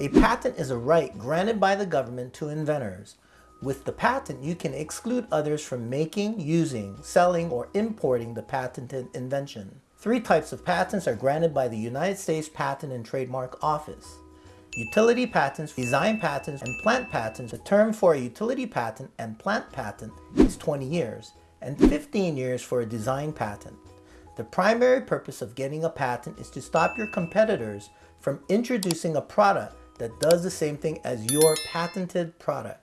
A patent is a right granted by the government to inventors. With the patent, you can exclude others from making, using, selling, or importing the patented invention. Three types of patents are granted by the United States Patent and Trademark Office. Utility patents, design patents, and plant patents. The term for a utility patent and plant patent is 20 years, and 15 years for a design patent. The primary purpose of getting a patent is to stop your competitors from introducing a product that does the same thing as your patented product.